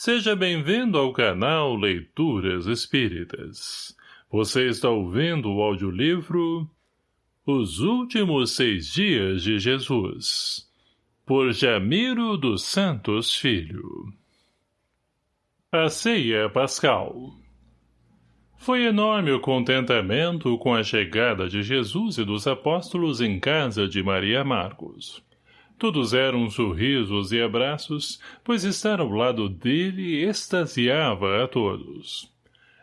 Seja bem-vindo ao canal Leituras Espíritas. Você está ouvindo o audiolivro Os Últimos Seis Dias de Jesus, por Jamiro dos Santos Filho. A Ceia Pascal Foi enorme o contentamento com a chegada de Jesus e dos apóstolos em casa de Maria Marcos. Todos eram sorrisos e abraços, pois estar ao lado dele extasiava a todos.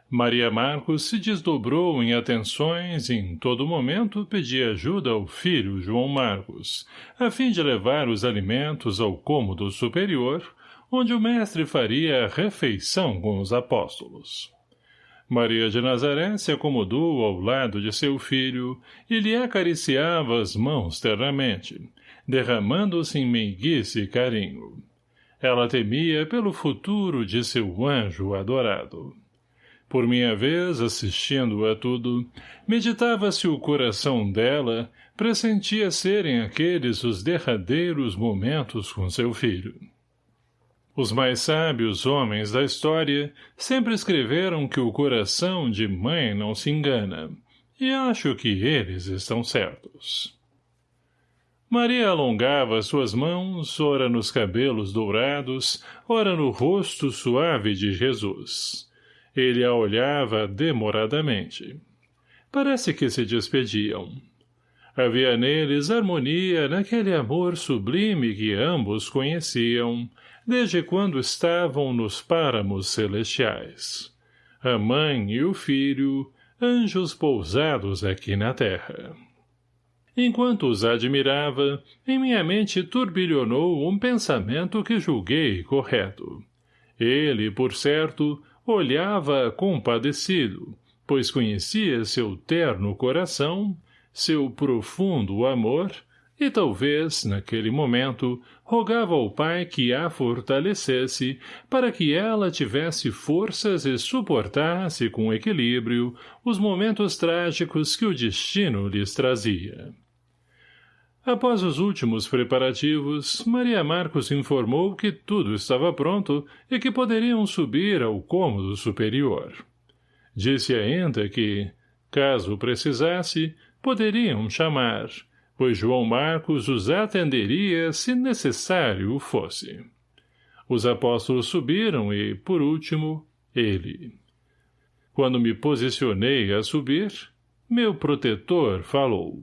Maria Marcos se desdobrou em atenções e em todo momento pedia ajuda ao filho João Marcos, a fim de levar os alimentos ao cômodo superior, onde o mestre faria a refeição com os apóstolos. Maria de Nazaré se acomodou ao lado de seu filho e lhe acariciava as mãos ternamente, derramando-se em meiguice e carinho. Ela temia pelo futuro de seu anjo adorado. Por minha vez, assistindo a tudo, meditava se o coração dela pressentia serem aqueles os derradeiros momentos com seu filho. Os mais sábios homens da história sempre escreveram que o coração de mãe não se engana, e acho que eles estão certos. Maria alongava suas mãos, ora nos cabelos dourados, ora no rosto suave de Jesus. Ele a olhava demoradamente. Parece que se despediam. Havia neles harmonia naquele amor sublime que ambos conheciam, desde quando estavam nos páramos celestiais. A mãe e o filho, anjos pousados aqui na terra. Enquanto os admirava, em minha mente turbilhonou um pensamento que julguei correto. Ele, por certo, olhava compadecido, pois conhecia seu terno coração, seu profundo amor, e talvez, naquele momento, rogava ao pai que a fortalecesse para que ela tivesse forças e suportasse com equilíbrio os momentos trágicos que o destino lhes trazia. Após os últimos preparativos, Maria Marcos informou que tudo estava pronto e que poderiam subir ao cômodo superior. Disse ainda que, caso precisasse, poderiam chamar, pois João Marcos os atenderia se necessário fosse. Os apóstolos subiram e, por último, ele. Quando me posicionei a subir, meu protetor falou.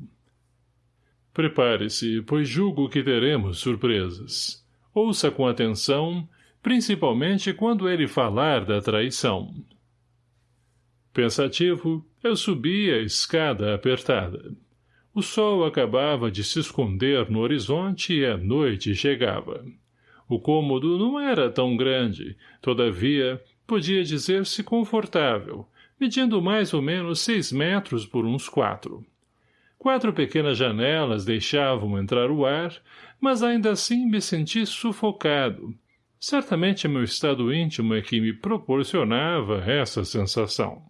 Prepare-se, pois julgo que teremos surpresas. Ouça com atenção, principalmente quando ele falar da traição. Pensativo, eu subi a escada apertada. O sol acabava de se esconder no horizonte e a noite chegava. O cômodo não era tão grande, todavia, podia dizer-se confortável, medindo mais ou menos seis metros por uns quatro. Quatro pequenas janelas deixavam entrar o ar, mas ainda assim me senti sufocado. Certamente meu estado íntimo é que me proporcionava essa sensação.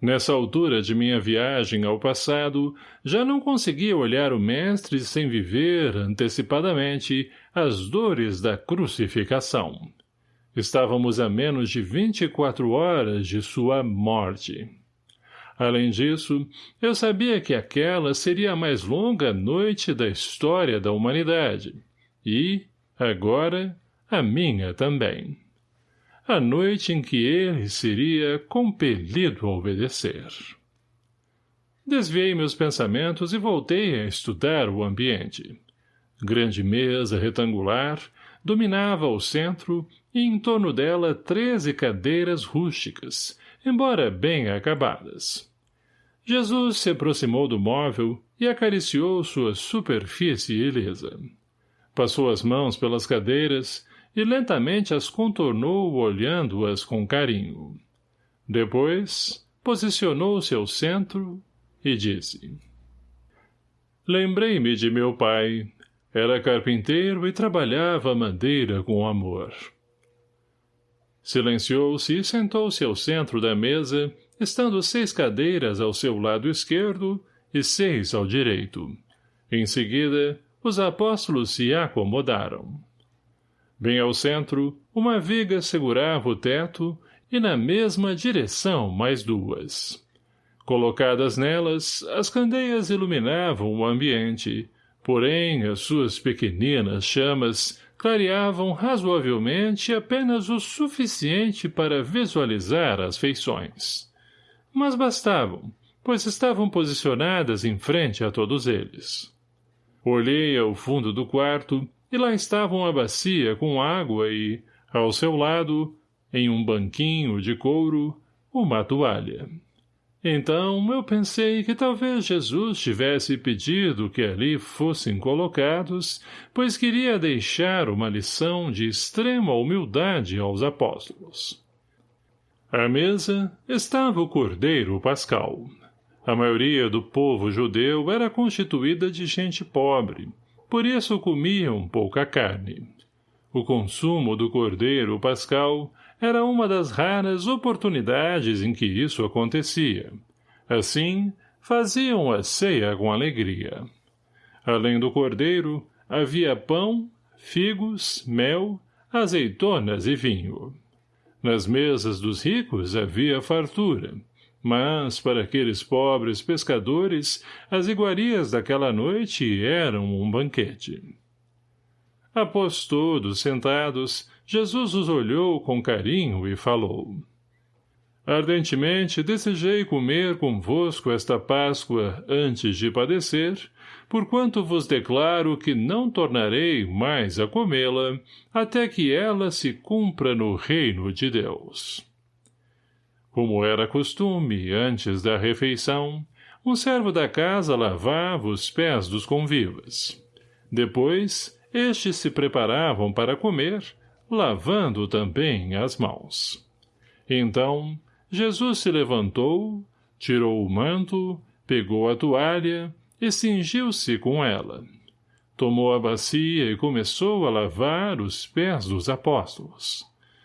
Nessa altura de minha viagem ao passado, já não conseguia olhar o mestre sem viver, antecipadamente, as dores da crucificação. Estávamos a menos de vinte e quatro horas de sua morte. Além disso, eu sabia que aquela seria a mais longa noite da história da humanidade. E, agora, a minha também. A noite em que ele seria compelido a obedecer. Desviei meus pensamentos e voltei a estudar o ambiente. Grande mesa retangular dominava o centro e em torno dela treze cadeiras rústicas, embora bem acabadas. Jesus se aproximou do móvel e acariciou sua superfície ilesa. Passou as mãos pelas cadeiras e lentamente as contornou olhando-as com carinho. Depois, posicionou-se ao centro e disse. Lembrei-me de meu pai. Era carpinteiro e trabalhava madeira com amor. Silenciou-se e sentou-se ao centro da mesa, estando seis cadeiras ao seu lado esquerdo e seis ao direito. Em seguida, os apóstolos se acomodaram. Bem ao centro, uma viga segurava o teto e na mesma direção mais duas. Colocadas nelas, as candeias iluminavam o ambiente, porém as suas pequeninas chamas clareavam razoavelmente apenas o suficiente para visualizar as feições. Mas bastavam, pois estavam posicionadas em frente a todos eles. Olhei ao fundo do quarto e lá estava uma bacia com água e, ao seu lado, em um banquinho de couro, uma toalha. Então eu pensei que talvez Jesus tivesse pedido que ali fossem colocados, pois queria deixar uma lição de extrema humildade aos apóstolos. À mesa estava o cordeiro pascal. A maioria do povo judeu era constituída de gente pobre, por isso comiam pouca carne. O consumo do cordeiro pascal era uma das raras oportunidades em que isso acontecia. Assim, faziam a ceia com alegria. Além do cordeiro, havia pão, figos, mel, azeitonas e vinho. Nas mesas dos ricos havia fartura, mas, para aqueles pobres pescadores, as iguarias daquela noite eram um banquete. Após todos sentados, Jesus os olhou com carinho e falou. Ardentemente desejei comer convosco esta Páscoa antes de padecer, porquanto vos declaro que não tornarei mais a comê-la, até que ela se cumpra no reino de Deus. Como era costume, antes da refeição, um servo da casa lavava os pés dos convivas. Depois, estes se preparavam para comer, lavando também as mãos. Então, Jesus se levantou, tirou o manto, pegou a toalha e cingiu-se com ela. Tomou a bacia e começou a lavar os pés dos apóstolos.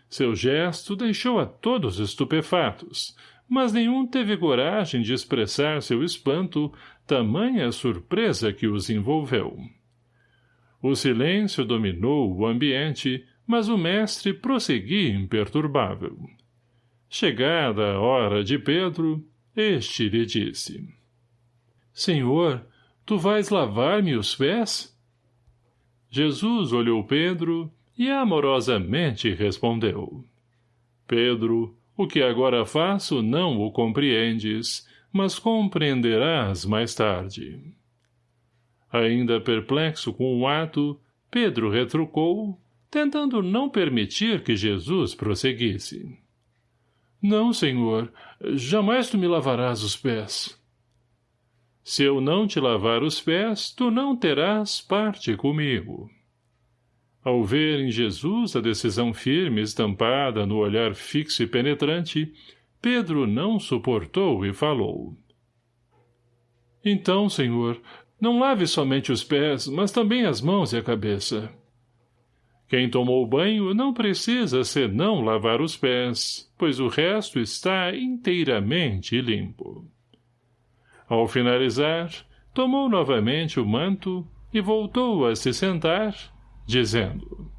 Seu gesto deixou a todos estupefatos, mas nenhum teve coragem de expressar seu espanto, tamanha surpresa que os envolveu. O silêncio dominou o ambiente, mas o mestre prosseguia imperturbável. Chegada a hora de Pedro, este lhe disse. Senhor, tu vais lavar-me os pés? Jesus olhou Pedro e amorosamente respondeu. Pedro, o que agora faço não o compreendes, mas compreenderás mais tarde. Ainda perplexo com o ato, Pedro retrucou, tentando não permitir que Jesus prosseguisse. Não, senhor, jamais tu me lavarás os pés. Se eu não te lavar os pés, tu não terás parte comigo. Ao ver em Jesus a decisão firme estampada no olhar fixo e penetrante, Pedro não suportou e falou. Então, senhor, não lave somente os pés, mas também as mãos e a cabeça. Quem tomou banho não precisa senão lavar os pés, pois o resto está inteiramente limpo. Ao finalizar, tomou novamente o manto e voltou a se sentar, dizendo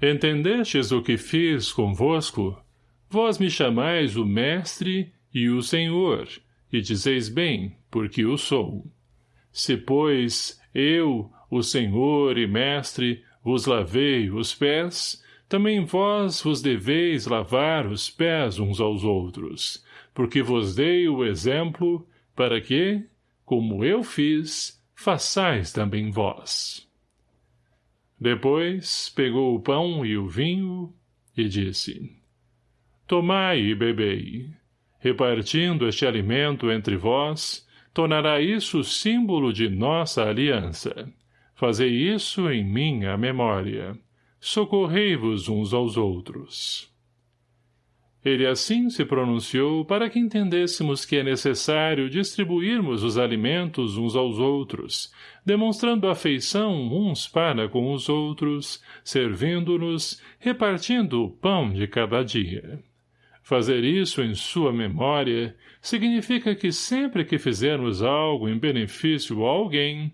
Entendestes o que fiz convosco? Vós me chamais o mestre e o senhor, e dizeis bem, porque o sou. Se, pois, eu, o senhor e mestre, vos lavei os pés, também vós vos deveis lavar os pés uns aos outros, porque vos dei o exemplo, para que, como eu fiz, façais também vós. Depois pegou o pão e o vinho e disse, Tomai e bebei. Repartindo este alimento entre vós, tornará isso símbolo de nossa aliança. Fazei isso em minha memória. Socorrei-vos uns aos outros. Ele assim se pronunciou para que entendêssemos que é necessário distribuirmos os alimentos uns aos outros, demonstrando afeição uns para com os outros, servindo-nos, repartindo o pão de cada dia. Fazer isso em sua memória significa que sempre que fizermos algo em benefício a alguém,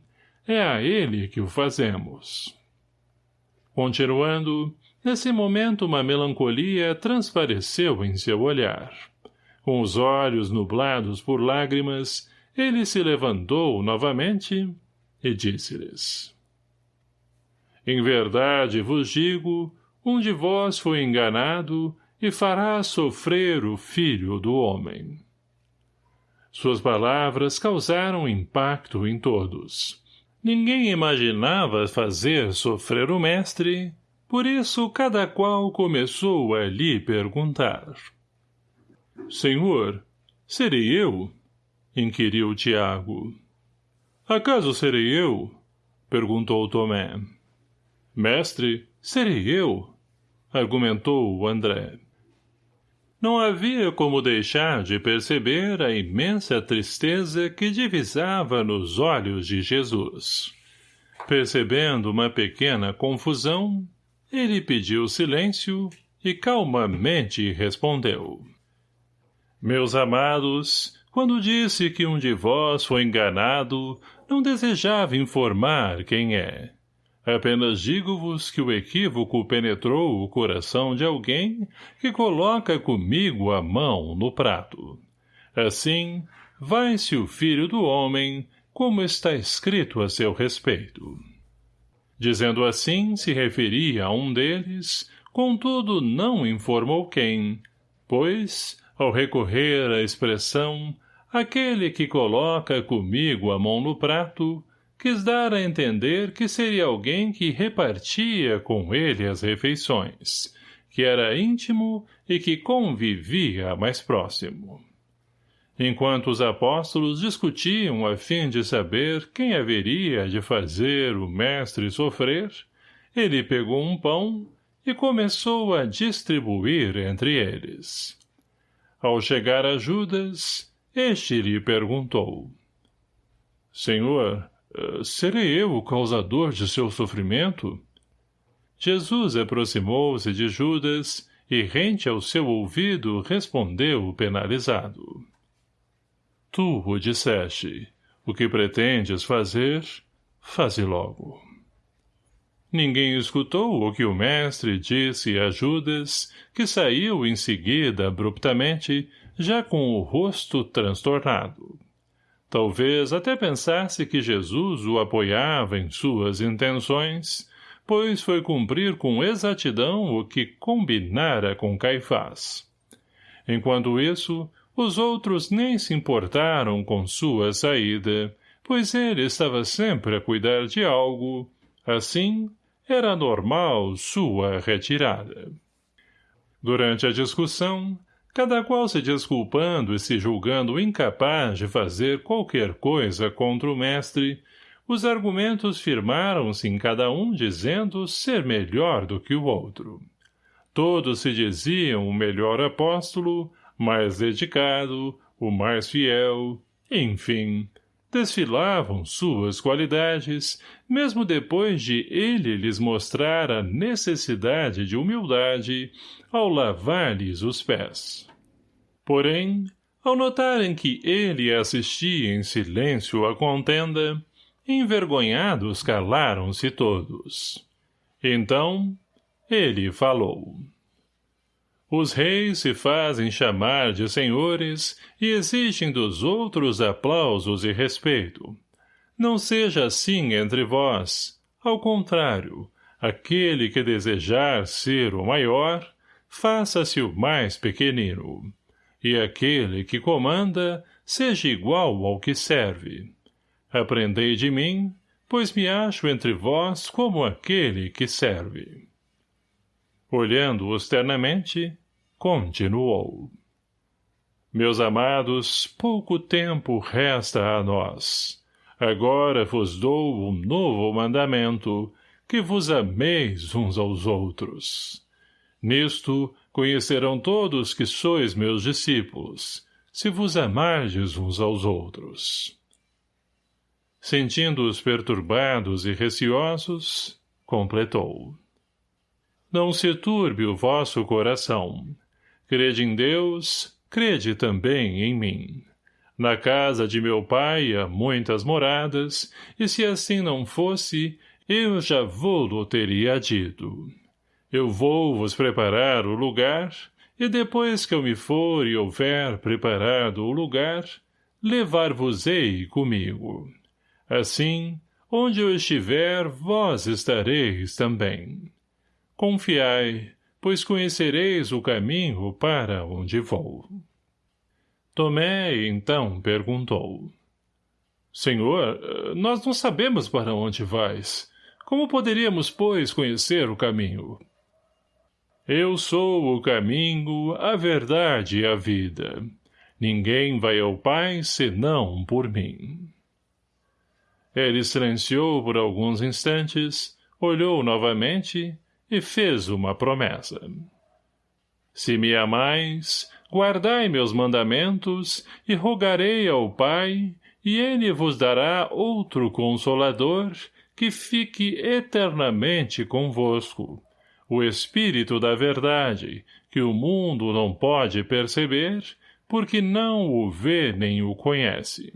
é a ele que o fazemos. Continuando, nesse momento uma melancolia transpareceu em seu olhar. Com os olhos nublados por lágrimas, ele se levantou novamente e disse-lhes. Em verdade vos digo, um de vós foi enganado e fará sofrer o filho do homem. Suas palavras causaram impacto em todos. Ninguém imaginava fazer sofrer o mestre, por isso cada qual começou a lhe perguntar. Senhor, serei eu? inquiriu Tiago. Acaso serei eu? perguntou Tomé. Mestre, serei eu? argumentou André. Não havia como deixar de perceber a imensa tristeza que divisava nos olhos de Jesus. Percebendo uma pequena confusão, ele pediu silêncio e calmamente respondeu. Meus amados, quando disse que um de vós foi enganado, não desejava informar quem é. Apenas digo-vos que o equívoco penetrou o coração de alguém que coloca comigo a mão no prato. Assim, vai-se o filho do homem, como está escrito a seu respeito. Dizendo assim, se referia a um deles, contudo não informou quem, pois, ao recorrer à expressão, aquele que coloca comigo a mão no prato, quis dar a entender que seria alguém que repartia com ele as refeições, que era íntimo e que convivia mais próximo. Enquanto os apóstolos discutiam a fim de saber quem haveria de fazer o mestre sofrer, ele pegou um pão e começou a distribuir entre eles. Ao chegar a Judas, este lhe perguntou. Senhor, serei eu o causador de seu sofrimento? Jesus aproximou-se de Judas e, rente ao seu ouvido, respondeu penalizado. Tu o disseste. O que pretendes fazer, faze logo. Ninguém escutou o que o mestre disse a Judas, que saiu em seguida abruptamente, já com o rosto transtornado. Talvez até pensasse que Jesus o apoiava em suas intenções, pois foi cumprir com exatidão o que combinara com Caifás. Enquanto isso, os outros nem se importaram com sua saída, pois ele estava sempre a cuidar de algo, assim, era normal sua retirada. Durante a discussão, cada qual se desculpando e se julgando incapaz de fazer qualquer coisa contra o mestre, os argumentos firmaram-se em cada um dizendo ser melhor do que o outro. Todos se diziam o melhor apóstolo, mais dedicado, o mais fiel, enfim, desfilavam suas qualidades, mesmo depois de ele lhes mostrar a necessidade de humildade ao lavar-lhes os pés. Porém, ao notarem que ele assistia em silêncio à contenda, envergonhados calaram-se todos. Então, ele falou. Os reis se fazem chamar de senhores e exigem dos outros aplausos e respeito. Não seja assim entre vós. Ao contrário, aquele que desejar ser o maior, faça-se o mais pequenino e aquele que comanda seja igual ao que serve. Aprendei de mim, pois me acho entre vós como aquele que serve. Olhando-os externamente, continuou. Meus amados, pouco tempo resta a nós. Agora vos dou um novo mandamento, que vos ameis uns aos outros. Nisto Conhecerão todos que sois meus discípulos, se vos amardes uns aos outros. Sentindo-os perturbados e receosos, completou. Não se turbe o vosso coração. Crede em Deus, crede também em mim. Na casa de meu pai há muitas moradas, e se assim não fosse, eu já vou-lo teria dito. Eu vou vos preparar o lugar, e depois que eu me for e houver preparado o lugar, levar-vos-ei comigo. Assim, onde eu estiver, vós estareis também. Confiai, pois conhecereis o caminho para onde vou. Tomé, então, perguntou. Senhor, nós não sabemos para onde vais. Como poderíamos, pois, conhecer o caminho? Eu sou o caminho, a verdade e a vida. Ninguém vai ao Pai senão por mim. Ele silenciou por alguns instantes, olhou novamente e fez uma promessa. Se me amais, guardai meus mandamentos e rogarei ao Pai, e ele vos dará outro Consolador que fique eternamente convosco, o Espírito da Verdade, que o mundo não pode perceber, porque não o vê nem o conhece.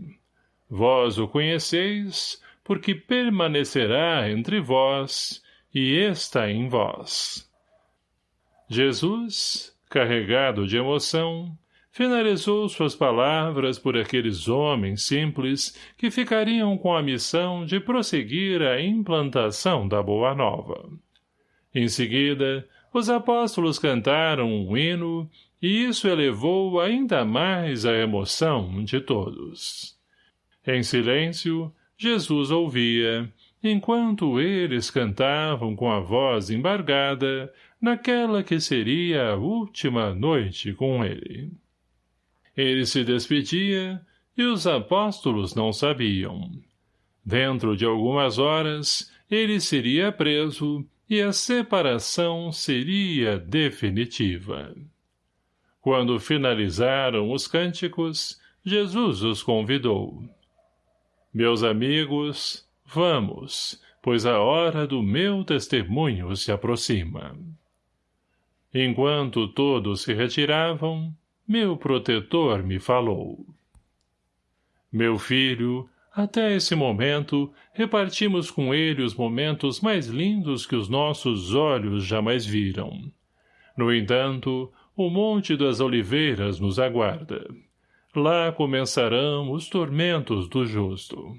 Vós o conheceis, porque permanecerá entre vós, e está em vós. Jesus, carregado de emoção, finalizou suas palavras por aqueles homens simples que ficariam com a missão de prosseguir a implantação da Boa Nova. Em seguida, os apóstolos cantaram um hino e isso elevou ainda mais a emoção de todos. Em silêncio, Jesus ouvia, enquanto eles cantavam com a voz embargada naquela que seria a última noite com ele. Ele se despedia e os apóstolos não sabiam. Dentro de algumas horas, ele seria preso e a separação seria definitiva. Quando finalizaram os cânticos, Jesus os convidou. Meus amigos, vamos, pois a hora do meu testemunho se aproxima. Enquanto todos se retiravam, meu protetor me falou. Meu filho, até esse momento, repartimos com ele os momentos mais lindos que os nossos olhos jamais viram. No entanto, o Monte das Oliveiras nos aguarda. Lá começarão os tormentos do justo.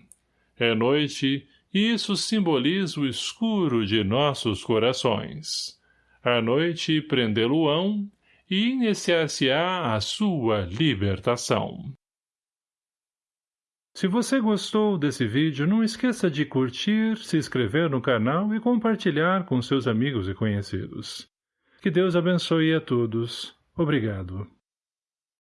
É noite, e isso simboliza o escuro de nossos corações. A noite prendê-lo-ão e iniciar-se-á a sua libertação. Se você gostou desse vídeo, não esqueça de curtir, se inscrever no canal e compartilhar com seus amigos e conhecidos. Que Deus abençoe a todos. Obrigado.